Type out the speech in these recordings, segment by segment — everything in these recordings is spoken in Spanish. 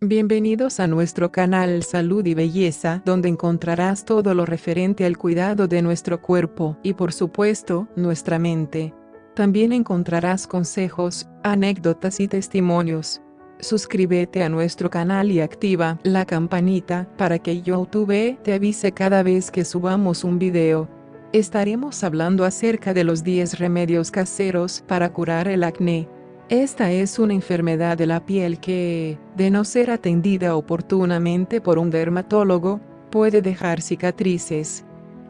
Bienvenidos a nuestro canal Salud y Belleza, donde encontrarás todo lo referente al cuidado de nuestro cuerpo y por supuesto, nuestra mente. También encontrarás consejos, anécdotas y testimonios. Suscríbete a nuestro canal y activa la campanita para que YouTube te avise cada vez que subamos un video. Estaremos hablando acerca de los 10 remedios caseros para curar el acné. Esta es una enfermedad de la piel que, de no ser atendida oportunamente por un dermatólogo, puede dejar cicatrices.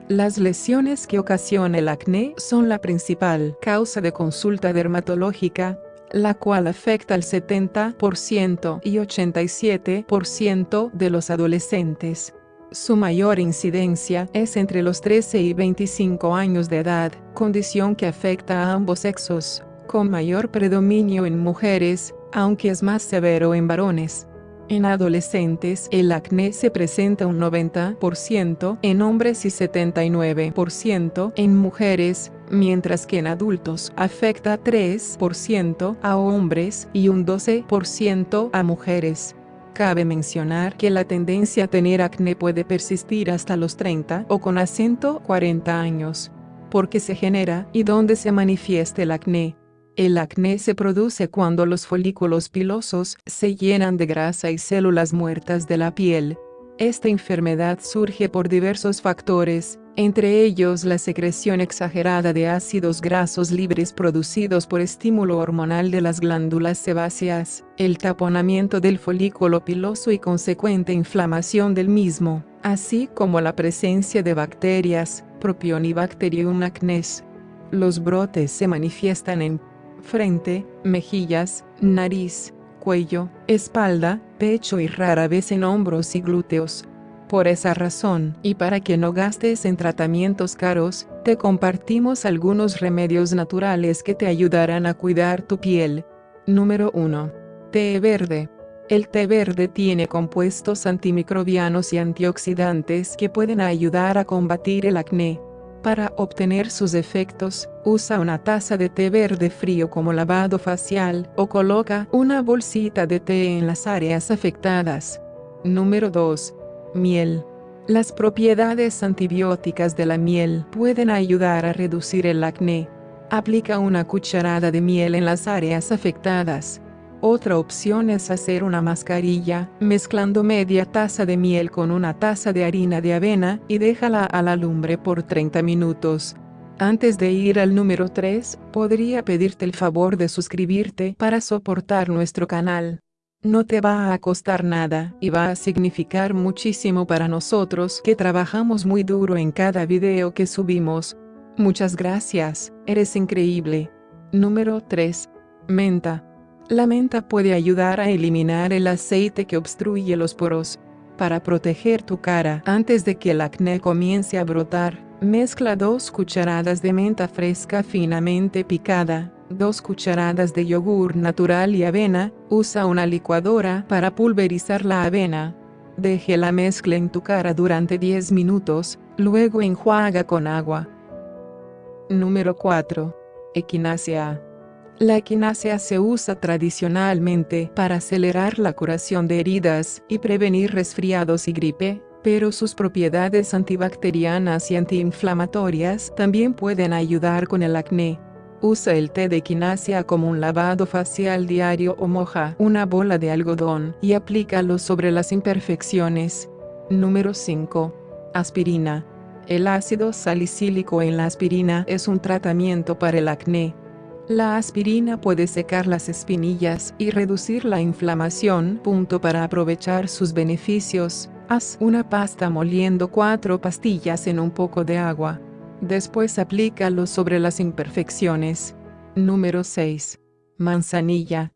Las lesiones que ocasiona el acné son la principal causa de consulta dermatológica, la cual afecta al 70% y 87% de los adolescentes. Su mayor incidencia es entre los 13 y 25 años de edad, condición que afecta a ambos sexos con mayor predominio en mujeres, aunque es más severo en varones. En adolescentes el acné se presenta un 90% en hombres y 79% en mujeres, mientras que en adultos afecta 3% a hombres y un 12% a mujeres. Cabe mencionar que la tendencia a tener acné puede persistir hasta los 30 o con acento 40 años. Porque se genera y dónde se manifiesta el acné. El acné se produce cuando los folículos pilosos se llenan de grasa y células muertas de la piel. Esta enfermedad surge por diversos factores, entre ellos la secreción exagerada de ácidos grasos libres producidos por estímulo hormonal de las glándulas sebáceas, el taponamiento del folículo piloso y consecuente inflamación del mismo, así como la presencia de bacterias, Propionibacterium acnes. Los brotes se manifiestan en frente, mejillas, nariz, cuello, espalda, pecho y rara vez en hombros y glúteos. Por esa razón, y para que no gastes en tratamientos caros, te compartimos algunos remedios naturales que te ayudarán a cuidar tu piel. Número 1. Té verde. El té verde tiene compuestos antimicrobianos y antioxidantes que pueden ayudar a combatir el acné. Para obtener sus efectos, usa una taza de té verde frío como lavado facial o coloca una bolsita de té en las áreas afectadas. Número 2. Miel. Las propiedades antibióticas de la miel pueden ayudar a reducir el acné. Aplica una cucharada de miel en las áreas afectadas. Otra opción es hacer una mascarilla, mezclando media taza de miel con una taza de harina de avena y déjala a la lumbre por 30 minutos. Antes de ir al número 3, podría pedirte el favor de suscribirte para soportar nuestro canal. No te va a costar nada y va a significar muchísimo para nosotros que trabajamos muy duro en cada video que subimos. Muchas gracias, eres increíble. Número 3. Menta. La menta puede ayudar a eliminar el aceite que obstruye los poros. Para proteger tu cara antes de que el acné comience a brotar, mezcla dos cucharadas de menta fresca finamente picada, dos cucharadas de yogur natural y avena, usa una licuadora para pulverizar la avena. Deje la mezcla en tu cara durante 10 minutos, luego enjuaga con agua. Número 4. Equinacia. La equinacia se usa tradicionalmente para acelerar la curación de heridas y prevenir resfriados y gripe, pero sus propiedades antibacterianas y antiinflamatorias también pueden ayudar con el acné. Usa el té de equinacia como un lavado facial diario o moja una bola de algodón y aplícalo sobre las imperfecciones. Número 5. Aspirina. El ácido salicílico en la aspirina es un tratamiento para el acné. La aspirina puede secar las espinillas y reducir la inflamación. Punto para aprovechar sus beneficios, haz una pasta moliendo cuatro pastillas en un poco de agua. Después aplícalo sobre las imperfecciones. Número 6. Manzanilla.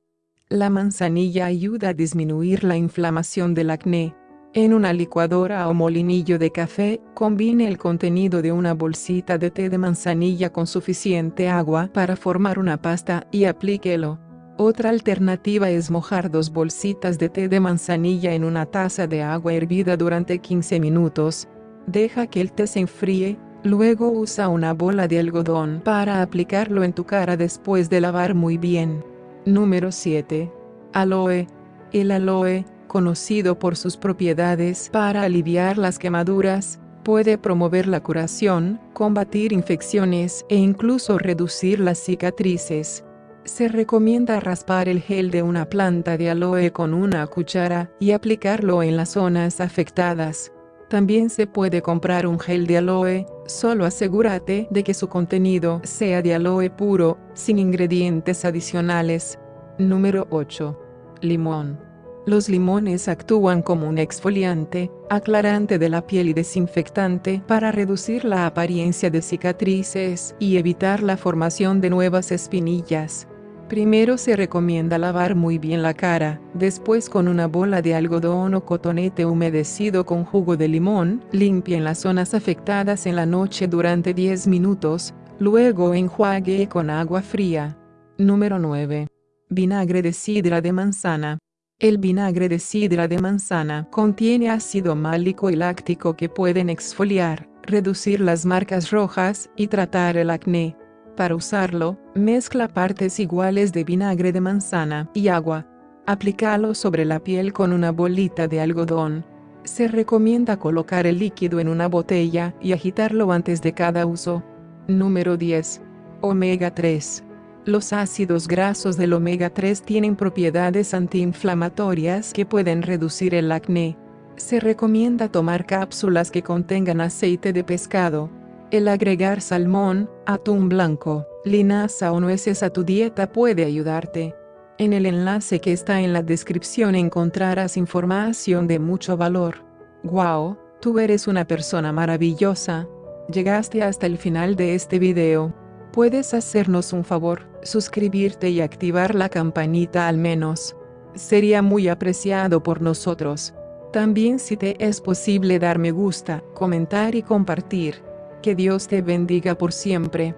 La manzanilla ayuda a disminuir la inflamación del acné. En una licuadora o molinillo de café, combine el contenido de una bolsita de té de manzanilla con suficiente agua para formar una pasta y aplíquelo. Otra alternativa es mojar dos bolsitas de té de manzanilla en una taza de agua hervida durante 15 minutos. Deja que el té se enfríe, luego usa una bola de algodón para aplicarlo en tu cara después de lavar muy bien. Número 7. Aloe. El aloe, conocido por sus propiedades para aliviar las quemaduras, puede promover la curación, combatir infecciones e incluso reducir las cicatrices. Se recomienda raspar el gel de una planta de aloe con una cuchara y aplicarlo en las zonas afectadas. También se puede comprar un gel de aloe, solo asegúrate de que su contenido sea de aloe puro, sin ingredientes adicionales. Número 8. Limón. Los limones actúan como un exfoliante, aclarante de la piel y desinfectante para reducir la apariencia de cicatrices y evitar la formación de nuevas espinillas. Primero se recomienda lavar muy bien la cara, después con una bola de algodón o cotonete humedecido con jugo de limón, limpien las zonas afectadas en la noche durante 10 minutos, luego enjuague con agua fría. Número 9. Vinagre de sidra de manzana. El vinagre de sidra de manzana contiene ácido málico y láctico que pueden exfoliar, reducir las marcas rojas y tratar el acné. Para usarlo, mezcla partes iguales de vinagre de manzana y agua. Aplícalo sobre la piel con una bolita de algodón. Se recomienda colocar el líquido en una botella y agitarlo antes de cada uso. Número 10. Omega 3. Los ácidos grasos del omega 3 tienen propiedades antiinflamatorias que pueden reducir el acné. Se recomienda tomar cápsulas que contengan aceite de pescado. El agregar salmón, atún blanco, linaza o nueces a tu dieta puede ayudarte. En el enlace que está en la descripción encontrarás información de mucho valor. ¡Wow! Tú eres una persona maravillosa. Llegaste hasta el final de este video. Puedes hacernos un favor, suscribirte y activar la campanita al menos. Sería muy apreciado por nosotros. También si te es posible dar me gusta, comentar y compartir. Que Dios te bendiga por siempre.